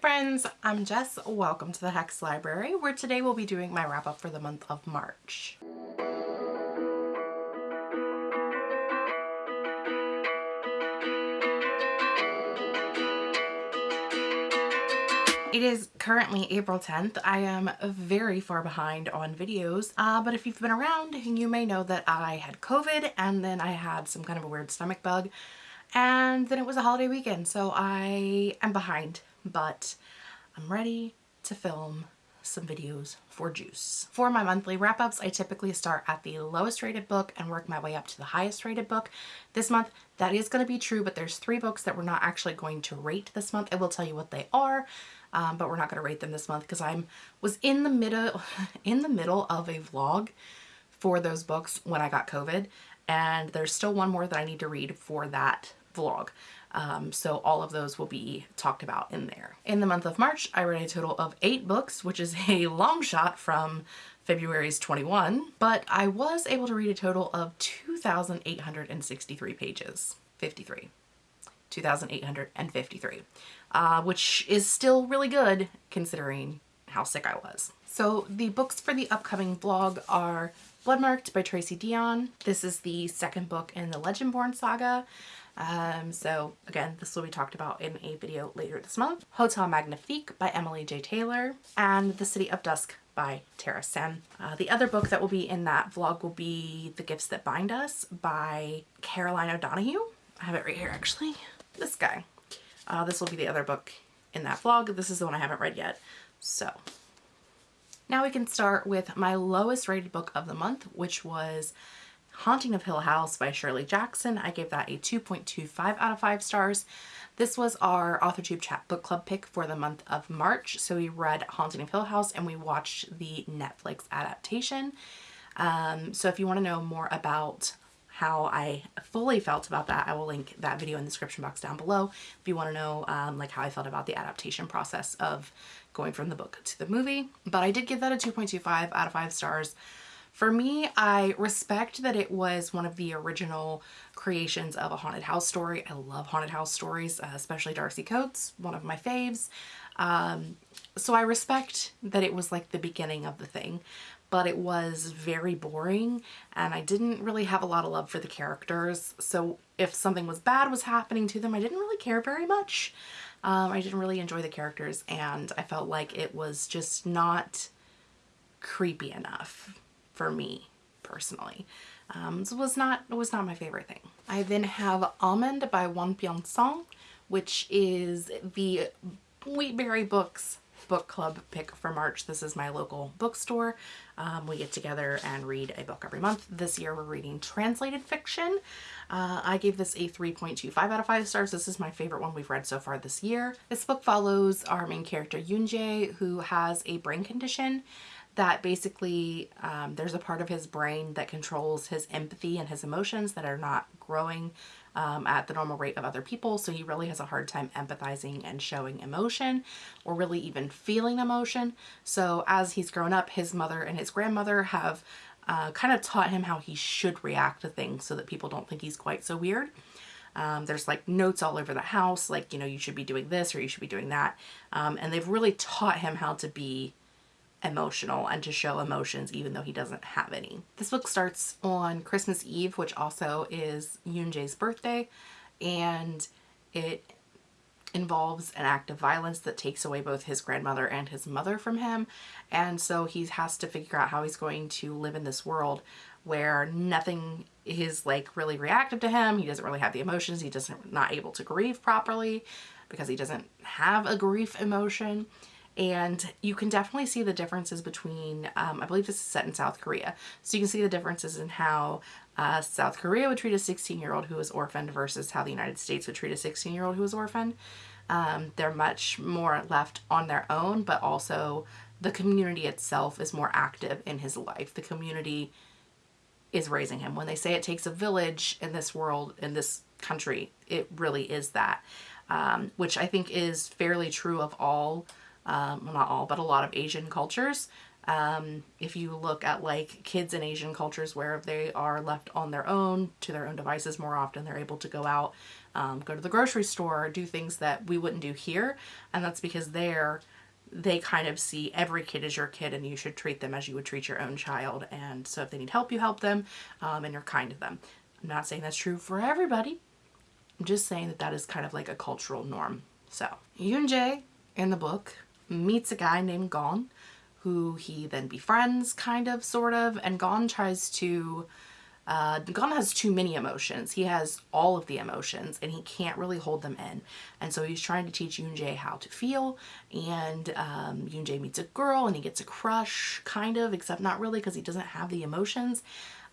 friends, I'm Jess. Welcome to the Hex Library where today we'll be doing my wrap up for the month of March. It is currently April 10th. I am very far behind on videos, uh, but if you've been around, you may know that I had COVID and then I had some kind of a weird stomach bug and then it was a holiday weekend, so I am behind, but I'm ready to film some videos for Juice. For my monthly wrap-ups, I typically start at the lowest rated book and work my way up to the highest rated book. This month, that is going to be true, but there's three books that we're not actually going to rate this month. I will tell you what they are um, but we're not going to rate them this month because I'm was in the middle in the middle of a vlog for those books when I got COVID and there's still one more that I need to read for that vlog. Um, so all of those will be talked about in there. In the month of March, I read a total of eight books, which is a long shot from February's 21, but I was able to read a total of 2,863 pages. 53. 2,853, uh, which is still really good considering how sick I was. So the books for the upcoming vlog are Bloodmarked by Tracy Deonn. This is the second book in the Legendborn saga. Um, so again, this will be talked about in a video later this month. Hotel Magnifique by Emily J. Taylor and The City of Dusk by Tara Sim. Uh, the other book that will be in that vlog will be The Gifts That Bind Us by Caroline O'Donoghue. I have it right here actually this guy. Uh, this will be the other book in that vlog. This is the one I haven't read yet. So now we can start with my lowest rated book of the month, which was Haunting of Hill House by Shirley Jackson. I gave that a 2.25 out of 5 stars. This was our AuthorTube Chat Book Club pick for the month of March. So we read Haunting of Hill House and we watched the Netflix adaptation. Um, so if you want to know more about how I fully felt about that, I will link that video in the description box down below if you want to know um, like how I felt about the adaptation process of going from the book to the movie. But I did give that a 2.25 out of 5 stars. For me, I respect that it was one of the original creations of a haunted house story. I love haunted house stories, uh, especially Darcy Coates, one of my faves. Um, so I respect that it was like the beginning of the thing but it was very boring and I didn't really have a lot of love for the characters. So if something was bad was happening to them, I didn't really care very much. Um, I didn't really enjoy the characters and I felt like it was just not creepy enough for me personally. Um, it was not, it was not my favorite thing. I then have Almond by Won-pyung Sohn, which is the Wheatberry Books book club pick for March. This is my local bookstore. Um, we get together and read a book every month. This year we're reading translated fiction. Uh, I gave this a 3.25 out of 5 stars. This is my favorite one we've read so far this year. This book follows our main character Yoonjae who has a brain condition that basically um, there's a part of his brain that controls his empathy and his emotions that are not growing um, at the normal rate of other people. So he really has a hard time empathizing and showing emotion or really even feeling emotion. So as he's grown up, his mother and his grandmother have uh, kind of taught him how he should react to things so that people don't think he's quite so weird. Um, there's like notes all over the house, like, you know, you should be doing this or you should be doing that. Um, and they've really taught him how to be emotional and to show emotions even though he doesn't have any. This book starts on Christmas Eve, which also is Yoonjae's birthday, and it involves an act of violence that takes away both his grandmother and his mother from him. And so he has to figure out how he's going to live in this world where nothing is like really reactive to him. He doesn't really have the emotions. He doesn't not able to grieve properly because he doesn't have a grief emotion and you can definitely see the differences between, um, I believe this is set in South Korea, so you can see the differences in how uh, South Korea would treat a 16-year-old who was orphaned versus how the United States would treat a 16-year-old who was orphaned. Um, they're much more left on their own, but also the community itself is more active in his life. The community is raising him. When they say it takes a village in this world, in this country, it really is that, um, which I think is fairly true of all um, not all, but a lot of Asian cultures. Um, if you look at like kids in Asian cultures where they are left on their own to their own devices more often, they're able to go out um, go to the grocery store, do things that we wouldn't do here. And that's because there they kind of see every kid as your kid and you should treat them as you would treat your own child. And so if they need help, you help them um, and you're kind to them. I'm not saying that's true for everybody. I'm just saying that that is kind of like a cultural norm. So Yoon Jae in the book meets a guy named Gon who he then befriends kind of sort of and Gon tries to uh, Gon has too many emotions. He has all of the emotions and he can't really hold them in. And so he's trying to teach Yoonjae how to feel and um, Yoonjae meets a girl and he gets a crush kind of, except not really because he doesn't have the emotions.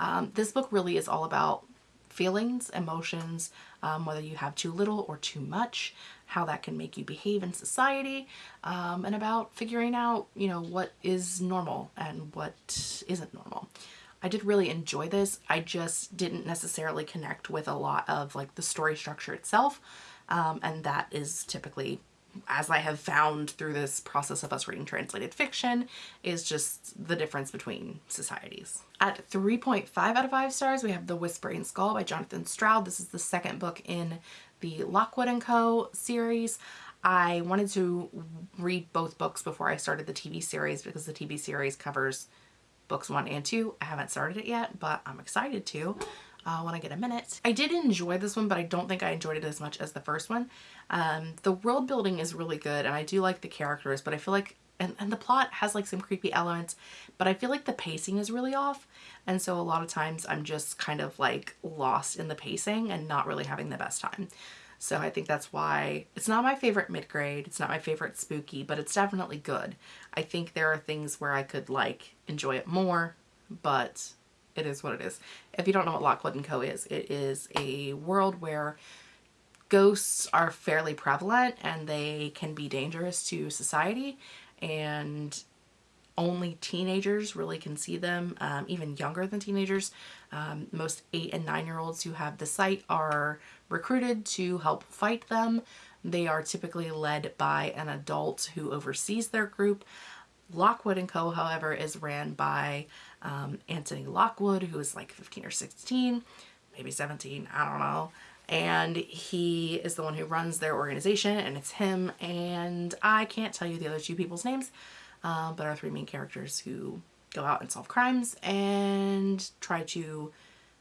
Um, this book really is all about feelings, emotions, um, whether you have too little or too much, how that can make you behave in society, um, and about figuring out, you know, what is normal and what isn't normal. I did really enjoy this. I just didn't necessarily connect with a lot of like the story structure itself. Um, and that is typically, as I have found through this process of us reading translated fiction, is just the difference between societies. At 3.5 out of 5 stars, we have The Whispering Skull by Jonathan Stroud. This is the second book in the Lockwood & Co. series. I wanted to read both books before I started the TV series because the TV series covers books one and two. I haven't started it yet, but I'm excited to uh, when I get a minute. I did enjoy this one, but I don't think I enjoyed it as much as the first one. Um, the world building is really good and I do like the characters, but I feel like and, and the plot has like some creepy elements, but I feel like the pacing is really off. And so a lot of times I'm just kind of like lost in the pacing and not really having the best time. So I think that's why it's not my favorite mid-grade. It's not my favorite spooky, but it's definitely good. I think there are things where I could like enjoy it more, but it is what it is. If you don't know what Lockwood & Co. is, it is a world where ghosts are fairly prevalent and they can be dangerous to society and only teenagers really can see them, um, even younger than teenagers. Um, most eight and nine year olds who have the sight are recruited to help fight them. They are typically led by an adult who oversees their group. Lockwood & Co., however, is ran by um, Anthony Lockwood, who is like 15 or 16, maybe 17, I don't know. And he is the one who runs their organization, and it's him. And I can't tell you the other two people's names, uh, but are three main characters who go out and solve crimes and try to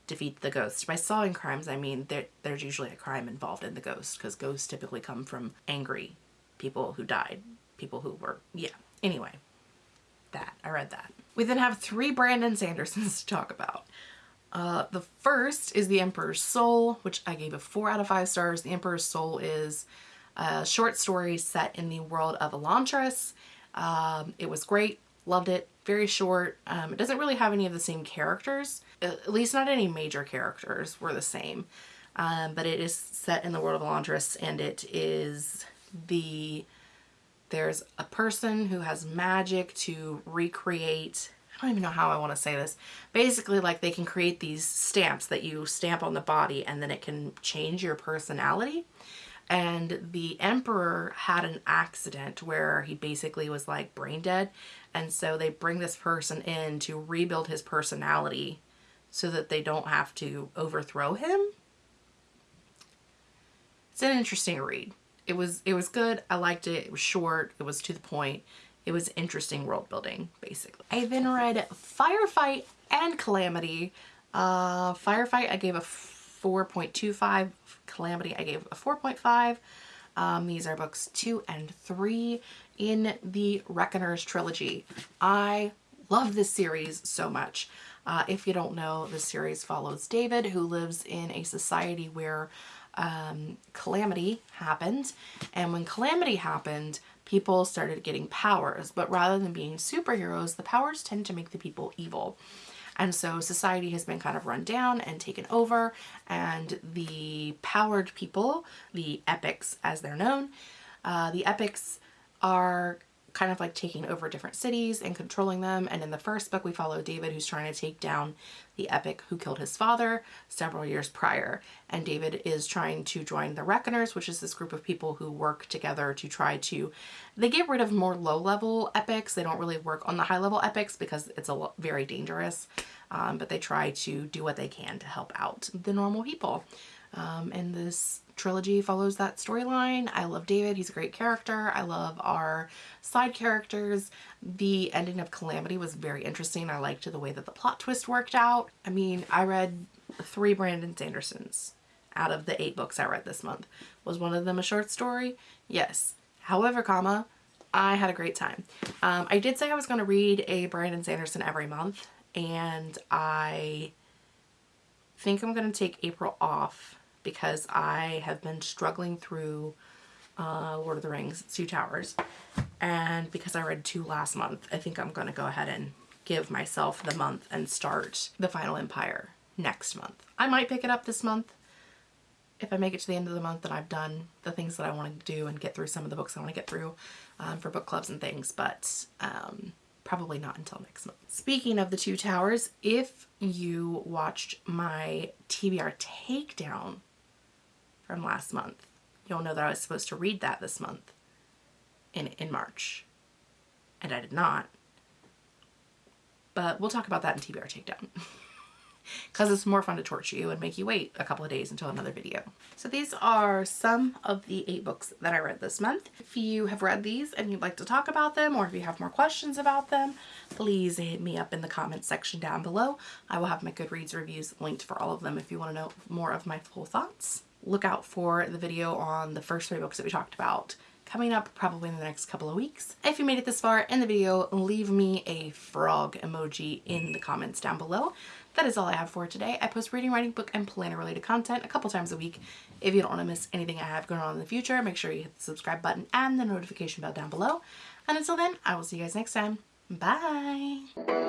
defeat the ghost. By solving crimes, I mean there, there's usually a crime involved in the ghost because ghosts typically come from angry people who died, people who were, yeah. Anyway, that, I read that. We then have three Brandon Sandersons to talk about. Uh, the first is The Emperor's Soul, which I gave a four out of five stars. The Emperor's Soul is a short story set in the world of Elantris. Um, it was great, loved it, very short. Um, it doesn't really have any of the same characters, at least not any major characters were the same. Um, but it is set in the world of Elantris and it is the, there's a person who has magic to recreate I don't even know how I want to say this. Basically, like they can create these stamps that you stamp on the body and then it can change your personality. And the emperor had an accident where he basically was like brain dead. And so they bring this person in to rebuild his personality so that they don't have to overthrow him. It's an interesting read it was it was good. I liked it. It was short. It was to the point. It was interesting world building basically. I then read firefight and calamity. Uh firefight i gave a 4.25 Calamity I gave a 4.5. Um, these are books two and three in the Reckoners trilogy. I love this series so much. Uh, if you don't know, the series follows David who lives in a society where um, calamity happened. And when calamity happened, people started getting powers. But rather than being superheroes, the powers tend to make the people evil. And so society has been kind of run down and taken over and the powered people, the epics as they're known, uh, the epics are kind of like taking over different cities and controlling them. And in the first book, we follow David who's trying to take down the epic who killed his father several years prior. And David is trying to join the Reckoners, which is this group of people who work together to try to, they get rid of more low level epics. They don't really work on the high level epics because it's a very dangerous, um, but they try to do what they can to help out the normal people. Um, and this trilogy follows that storyline. I love David. He's a great character. I love our side characters. The ending of Calamity was very interesting. I liked the way that the plot twist worked out. I mean, I read three Brandon Sandersons out of the eight books I read this month. Was one of them a short story? Yes. However, comma, I had a great time. Um, I did say I was going to read a Brandon Sanderson every month and I think I'm going to take April off because I have been struggling through uh, Lord of the Rings, Two Towers. And because I read two last month, I think I'm going to go ahead and give myself the month and start The Final Empire next month. I might pick it up this month if I make it to the end of the month and I've done the things that I want to do and get through some of the books I want to get through um, for book clubs and things, but um, probably not until next month. Speaking of the Two Towers, if you watched my TBR takedown from last month, you'll know that I was supposed to read that this month in, in March, and I did not. But we'll talk about that in TBR takedown. because it's more fun to torture you and make you wait a couple of days until another video. So these are some of the eight books that I read this month. If you have read these and you'd like to talk about them or if you have more questions about them, please hit me up in the comments section down below. I will have my Goodreads reviews linked for all of them if you want to know more of my full thoughts. Look out for the video on the first three books that we talked about coming up probably in the next couple of weeks. If you made it this far in the video, leave me a frog emoji in the comments down below that is all I have for today. I post reading, writing, book, and planner related content a couple times a week. If you don't want to miss anything I have going on in the future, make sure you hit the subscribe button and the notification bell down below. And until then, I will see you guys next time. Bye!